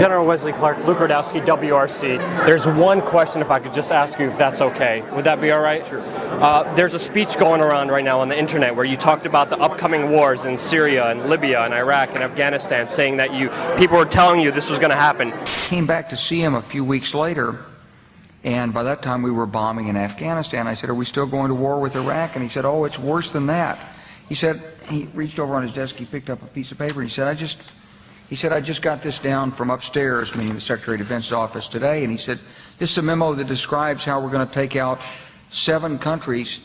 General Wesley Clark, Luke Rudkowski, WRC. There's one question if I could just ask you if that's okay. Would that be all right? Sure. Uh, there's a speech going around right now on the internet where you talked about the upcoming wars in Syria and Libya and Iraq and Afghanistan, saying that you people were telling you this was going to happen. Came back to see him a few weeks later, and by that time we were bombing in Afghanistan. I said, "Are we still going to war with Iraq?" And he said, "Oh, it's worse than that." He said he reached over on his desk, he picked up a piece of paper, and he said, "I just." He said, I just got this down from upstairs, meaning the Secretary of Defense's office today, and he said, this is a memo that describes how we're going to take out seven countries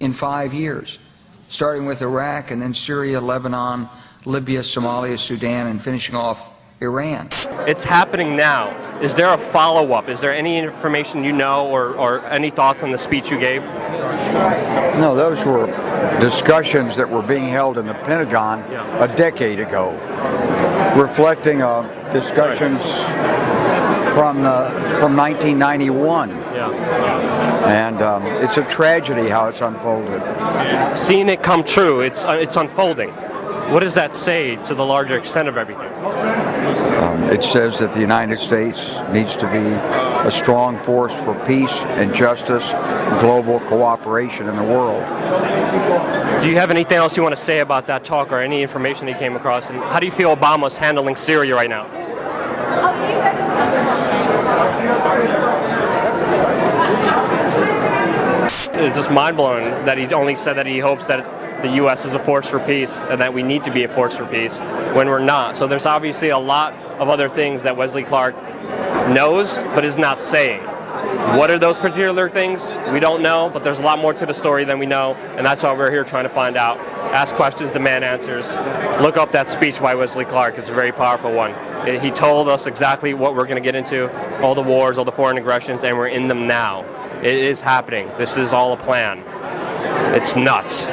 in five years, starting with Iraq and then Syria, Lebanon, Libya, Somalia, Sudan, and finishing off Iran. It's happening now. Is there a follow-up? Is there any information you know or, or any thoughts on the speech you gave? No, those were discussions that were being held in the Pentagon a decade ago, reflecting uh, discussions from the, from 1991. Yeah. And um, it's a tragedy how it's unfolded. Seeing it come true, it's uh, it's unfolding. What does that say to the larger extent of everything? Um, it says that the United States needs to be a strong force for peace and justice global cooperation in the world. Do you have anything else you want to say about that talk or any information that you came across? And how do you feel Obama's handling Syria right now? It's just mind-blowing that he only said that he hopes that the U.S. is a force for peace and that we need to be a force for peace when we're not. So there's obviously a lot of other things that Wesley Clark knows but is not saying. What are those particular things? We don't know, but there's a lot more to the story than we know, and that's why we're here trying to find out. Ask questions, demand answers. Look up that speech by Wesley Clark. It's a very powerful one. He told us exactly what we're going to get into, all the wars, all the foreign aggressions, and we're in them now. It is happening. This is all a plan. It's nuts.